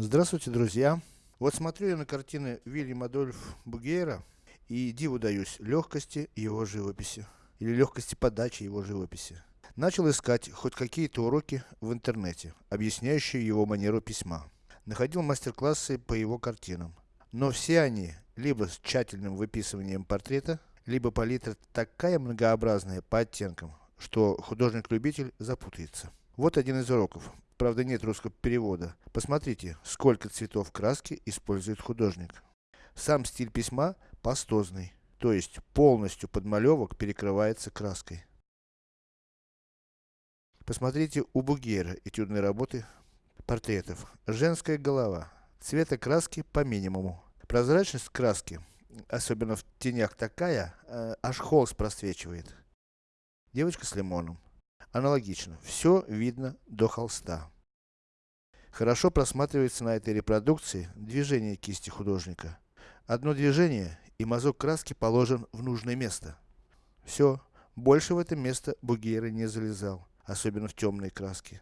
Здравствуйте, друзья! Вот смотрю я на картины Вильяма Адольф Бугейра и диву даюсь легкости его живописи. Или легкости подачи его живописи. Начал искать хоть какие-то уроки в интернете, объясняющие его манеру письма. Находил мастер-классы по его картинам. Но все они, либо с тщательным выписыванием портрета, либо палитра такая многообразная по оттенкам, что художник-любитель запутается. Вот один из уроков. Правда нет русского перевода. Посмотрите, сколько цветов краски использует художник. Сам стиль письма пастозный, то есть полностью подмалевок перекрывается краской. Посмотрите у Бугера этюдные работы портретов. Женская голова. Цвета краски по минимуму. Прозрачность краски, особенно в тенях такая, э, аж холст просвечивает. Девочка с лимоном. Аналогично, все видно до холста. Хорошо просматривается на этой репродукции движение кисти художника. Одно движение, и мазок краски положен в нужное место. Все, больше в это место Бугейра не залезал, особенно в темные краски.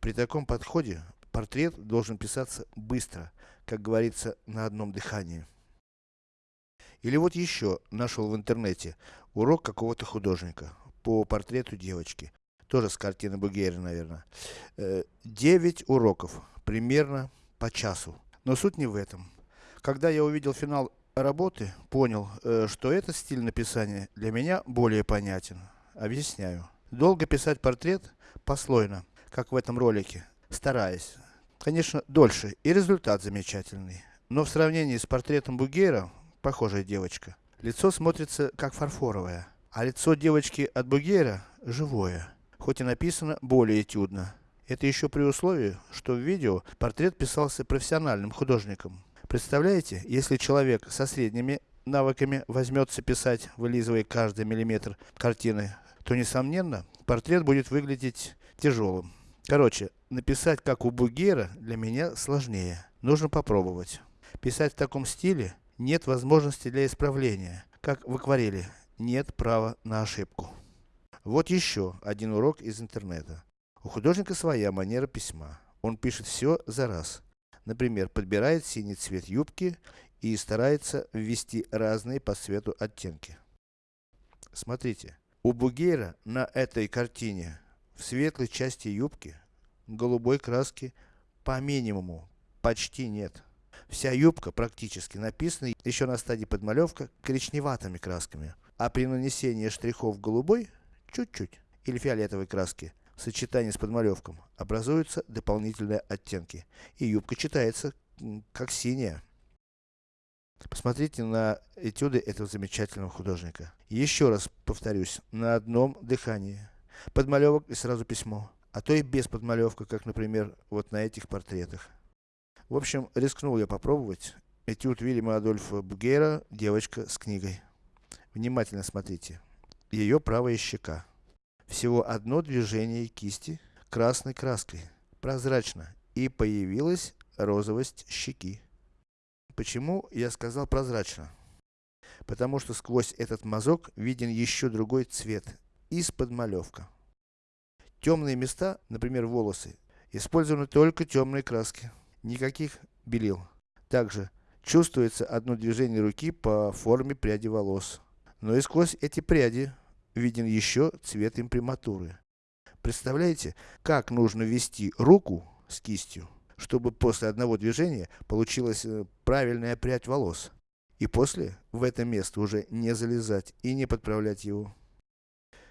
При таком подходе, портрет должен писаться быстро, как говорится, на одном дыхании. Или вот еще, нашел в интернете, урок какого-то художника, по портрету девочки. Тоже с картины Бугейра, наверное. Э, девять уроков, примерно по часу. Но суть не в этом. Когда я увидел финал работы, понял, э, что этот стиль написания для меня более понятен. Объясняю. Долго писать портрет, послойно, как в этом ролике, стараясь. Конечно, дольше, и результат замечательный. Но в сравнении с портретом Бугейра, похожая девочка, лицо смотрится как фарфоровое. А лицо девочки от Бугейра, живое хоть и написано более этюдно. Это еще при условии, что в видео портрет писался профессиональным художником. Представляете, если человек со средними навыками возьмется писать, вылизывая каждый миллиметр картины, то несомненно, портрет будет выглядеть тяжелым. Короче, написать как у Бугера для меня сложнее. Нужно попробовать. Писать в таком стиле нет возможности для исправления, как в акварели. Нет права на ошибку. Вот еще один урок из интернета. У художника своя манера письма. Он пишет все за раз. Например, подбирает синий цвет юбки и старается ввести разные по цвету оттенки. Смотрите, у Бугейра на этой картине в светлой части юбки голубой краски по минимуму почти нет. Вся юбка практически написана еще на стадии подмалевка коричневатыми красками. А при нанесении штрихов голубой чуть-чуть, или фиолетовой краски, в сочетании с подмалевком, образуются дополнительные оттенки, и юбка читается, как синяя. Посмотрите на этюды этого замечательного художника. Еще раз повторюсь, на одном дыхании. Подмалевок и сразу письмо. А то и без подмалевка, как, например, вот на этих портретах. В общем, рискнул я попробовать. Этюд Вильяма Адольфа Бугера «Девочка с книгой». Внимательно смотрите ее правая щека. Всего одно движение кисти красной краской, прозрачно, и появилась розовость щеки. Почему я сказал прозрачно? Потому что сквозь этот мазок виден еще другой цвет, из-под малевка. Темные места, например волосы, использованы только темные краски, никаких белил. Также, чувствуется одно движение руки по форме пряди волос. Но и сквозь эти пряди виден еще цвет имприматуры. Представляете, как нужно ввести руку с кистью, чтобы после одного движения получилась э, правильная прядь волос. И после, в это место уже не залезать и не подправлять его.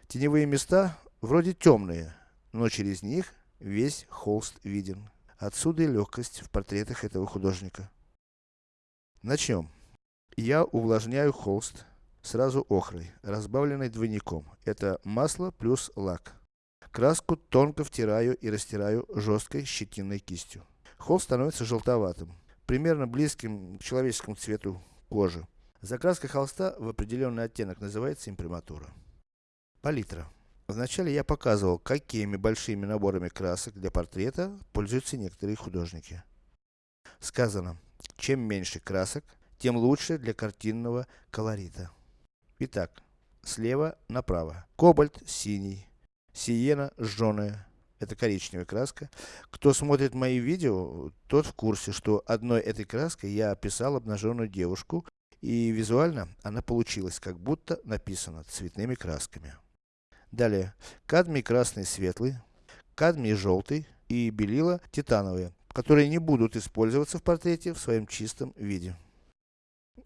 Теневые места, вроде темные, но через них весь холст виден. Отсюда и легкость в портретах этого художника. Начнем. Я увлажняю холст сразу охрой, разбавленной двойником. Это масло плюс лак. Краску тонко втираю и растираю жесткой щетинной кистью. Холст становится желтоватым, примерно близким к человеческому цвету кожи. Закраска холста в определенный оттенок называется имприматура. Палитра. Вначале я показывал, какими большими наборами красок для портрета пользуются некоторые художники. Сказано, чем меньше красок, тем лучше для картинного колорита. Итак, слева направо. Кобальт синий, сиена жженая, это коричневая краска. Кто смотрит мои видео, тот в курсе, что одной этой краской я описал обнаженную девушку, и визуально она получилась, как будто написана цветными красками. Далее, кадмий красный светлый, кадмий желтый и белила титановые, которые не будут использоваться в портрете в своем чистом виде.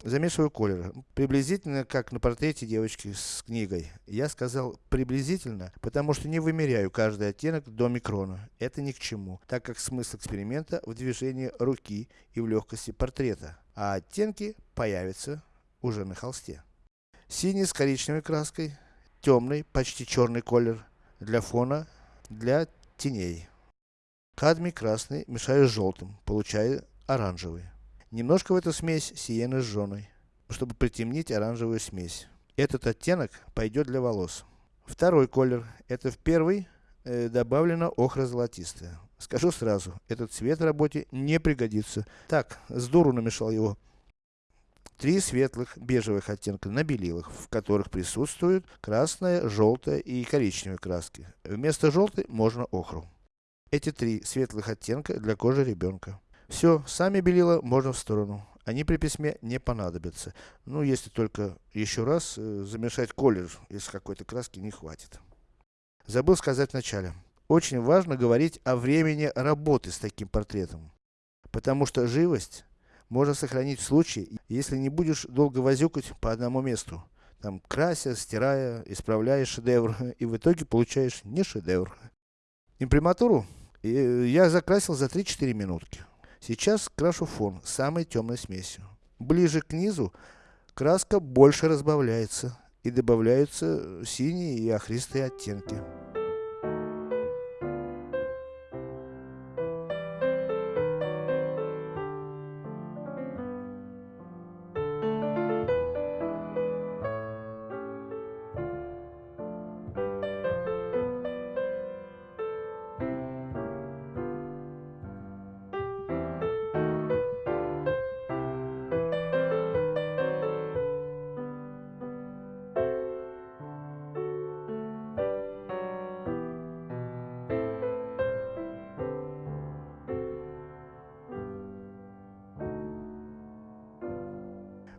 Замешиваю колеры. Приблизительно как на портрете девочки с книгой. Я сказал приблизительно, потому что не вымеряю каждый оттенок до микрона. Это ни к чему, так как смысл эксперимента в движении руки и в легкости портрета. А оттенки появятся уже на холсте. Синий с коричневой краской, темный, почти черный колер для фона, для теней. Кадмий красный мешаю с желтым, получаю оранжевый. Немножко в эту смесь сиены жженой, чтобы притемнить оранжевую смесь. Этот оттенок пойдет для волос. Второй колер, это в первый э, добавлено охра золотистая. Скажу сразу, этот цвет в работе не пригодится. Так, с дуру намешал его. Три светлых бежевых оттенка на белилах, в которых присутствуют красная, желтая и коричневая краски. Вместо желтой можно охру. Эти три светлых оттенка для кожи ребенка. Все, сами белила можно в сторону. Они при письме не понадобятся. Ну, если только еще раз э, замешать колер, если какой-то краски не хватит. Забыл сказать вначале. Очень важно говорить о времени работы с таким портретом. Потому что живость можно сохранить в случае, если не будешь долго возюкать по одному месту. Там крася, стирая, исправляя шедевр, и в итоге получаешь не шедевр. Имприматуру э, я закрасил за 3-4 минутки. Сейчас крашу фон самой темной смесью. Ближе к низу краска больше разбавляется и добавляются синие и охристые оттенки.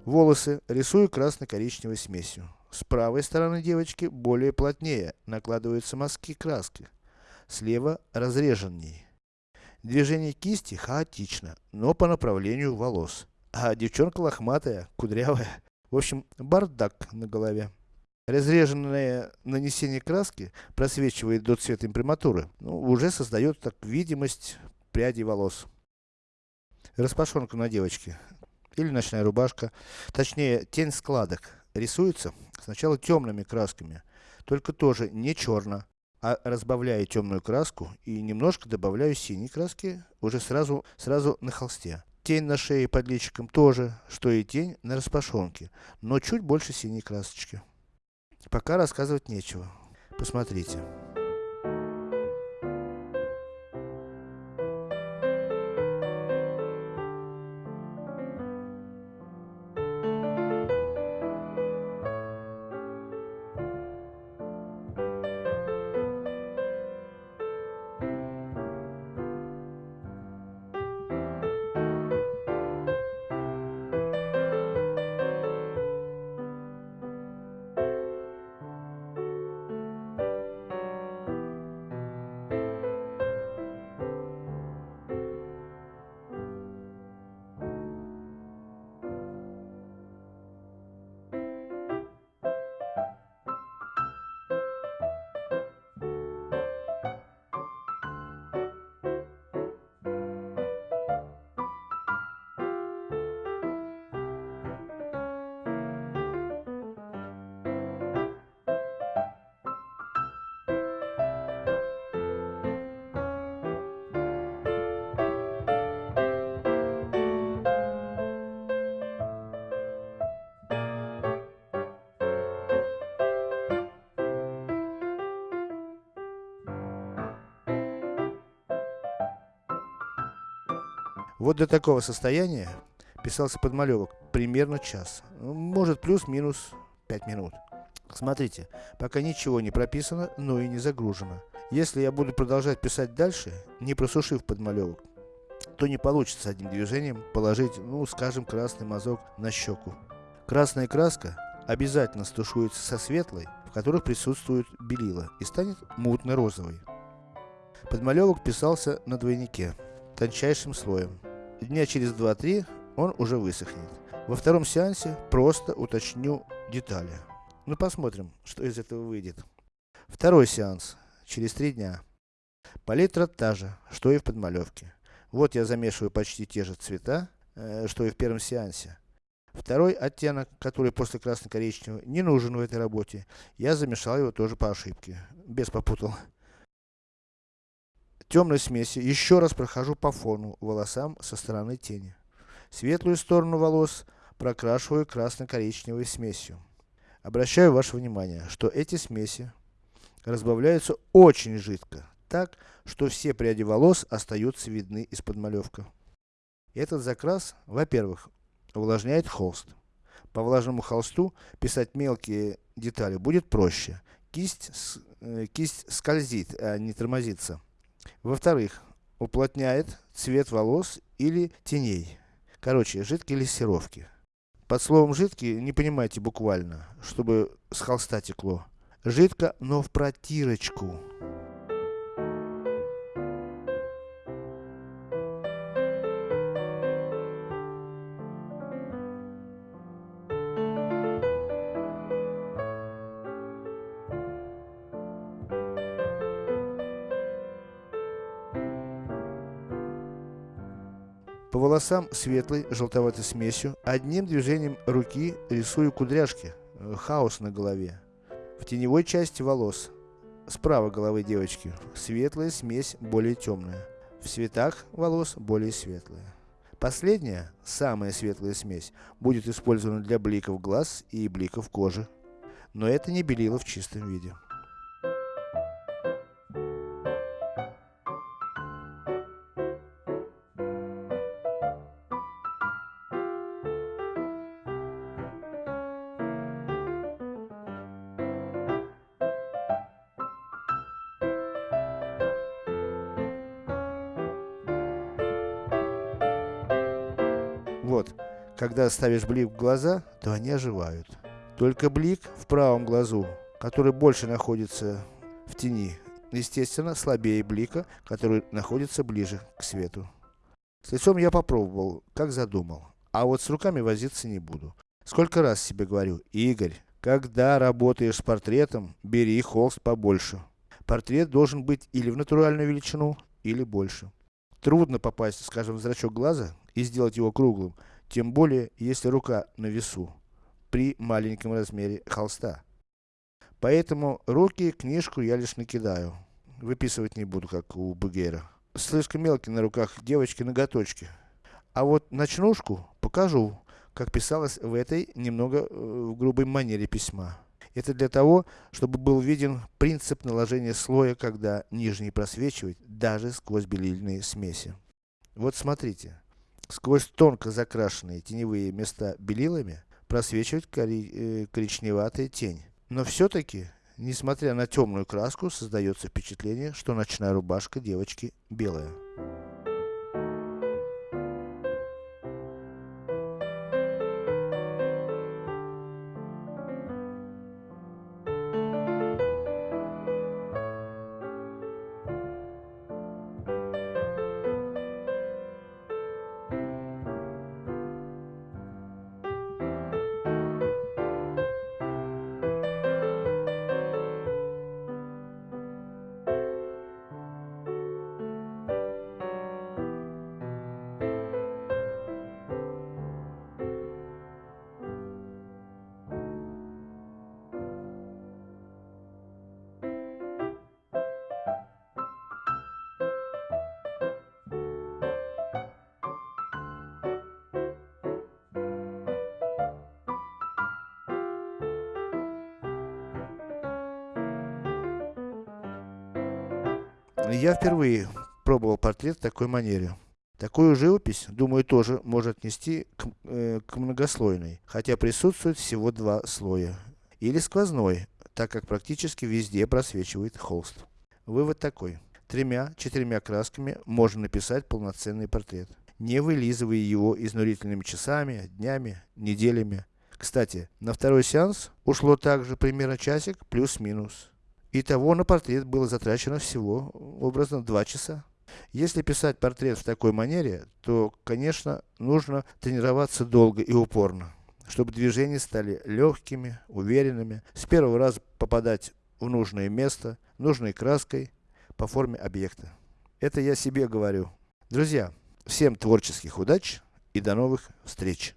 Волосы рисую красно-коричневой смесью. С правой стороны девочки более плотнее накладываются мазки краски. Слева разреженнее. Движение кисти хаотично, но по направлению волос. А девчонка лохматая, кудрявая. В общем, бардак на голове. Разреженное нанесение краски просвечивает до цвета имприматуры, ну, уже создает так видимость прядей волос. Распашонка на девочке или ночная рубашка, точнее тень складок, рисуется сначала темными красками, только тоже не черно, а разбавляю темную краску и немножко добавляю синей краски уже сразу, сразу на холсте. Тень на шее под личиком тоже, что и тень на распашонке, но чуть больше синей красочки. Пока рассказывать нечего. Посмотрите. Вот до такого состояния писался подмалевок примерно час. Может плюс-минус 5 минут. Смотрите, пока ничего не прописано, но и не загружено. Если я буду продолжать писать дальше, не просушив подмалевок, то не получится одним движением положить, ну скажем, красный мазок на щеку. Красная краска обязательно стушуется со светлой, в которых присутствует белила, и станет мутно-розовой. Подмалевок писался на двойнике, тончайшим слоем. Дня через 2-3 он уже высохнет. Во втором сеансе просто уточню детали. Ну посмотрим, что из этого выйдет. Второй сеанс. Через 3 дня. Палитра та же, что и в подмалевке. Вот я замешиваю почти те же цвета, э, что и в первом сеансе. Второй оттенок, который после красно-коричневого, не нужен в этой работе. Я замешал его тоже по ошибке. Без попутал. Темной смеси еще раз прохожу по фону, волосам со стороны тени. Светлую сторону волос прокрашиваю красно-коричневой смесью. Обращаю ваше внимание, что эти смеси разбавляются очень жидко, так, что все пряди волос остаются видны из-под малевка. Этот закрас, во-первых, увлажняет холст. По влажному холсту писать мелкие детали будет проще. Кисть, э, кисть скользит, а не тормозится. Во-вторых, уплотняет цвет волос или теней. Короче, жидкие лессировки. Под словом жидкий не понимайте буквально, чтобы с холста текло. Жидко, но в протирочку. По волосам светлой, желтоватой смесью, одним движением руки рисую кудряшки, э, хаос на голове. В теневой части волос, справа головы девочки, светлая смесь более темная. В цветах волос более светлая. Последняя, самая светлая смесь, будет использована для бликов глаз и бликов кожи. Но это не белило в чистом виде. Вот, когда ставишь блик в глаза, то они оживают. Только блик в правом глазу, который больше находится в тени, естественно, слабее блика, который находится ближе к свету. С лицом я попробовал, как задумал. А вот с руками возиться не буду. Сколько раз себе говорю, Игорь, когда работаешь с портретом, бери холст побольше. Портрет должен быть или в натуральную величину, или больше. Трудно попасть, скажем, в зрачок глаза и сделать его круглым, тем более, если рука на весу, при маленьком размере холста. Поэтому руки, книжку я лишь накидаю. Выписывать не буду, как у Бугера. Слишком мелкие на руках девочки ноготочки. А вот ночнушку покажу, как писалось в этой, немного э, в грубой манере письма. Это для того, чтобы был виден принцип наложения слоя, когда нижний просвечивает даже сквозь белильные смеси. Вот смотрите. Сквозь тонко закрашенные теневые места белилами, просвечивает кори э, коричневатая тень. Но все-таки, несмотря на темную краску, создается впечатление, что ночная рубашка девочки белая. Я впервые пробовал портрет в такой манере. Такую живопись, думаю, тоже можно отнести к, э, к многослойной, хотя присутствует всего два слоя. Или сквозной, так как практически везде просвечивает холст. Вывод такой. Тремя-четырьмя красками можно написать полноценный портрет, не вылизывая его изнурительными часами, днями, неделями. Кстати, на второй сеанс ушло также примерно часик, плюс-минус. Итого на портрет было затрачено всего, образно, два часа. Если писать портрет в такой манере, то, конечно, нужно тренироваться долго и упорно, чтобы движения стали легкими, уверенными, с первого раза попадать в нужное место, нужной краской, по форме объекта. Это я себе говорю. Друзья, всем творческих удач и до новых встреч!